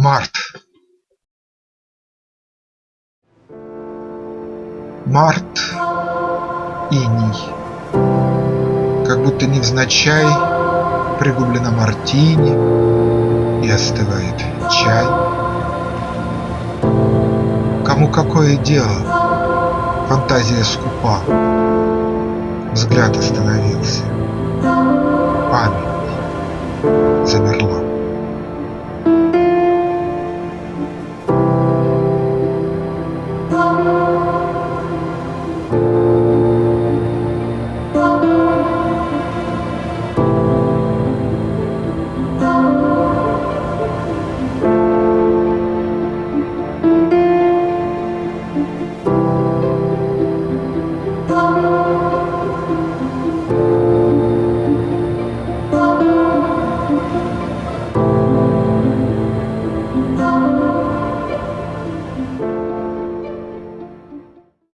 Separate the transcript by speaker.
Speaker 1: Март Март иней, Как будто невзначай Пригублено мартини И остывает чай. Кому какое дело? Фантазия скупа. Взгляд остановился. Память замерла.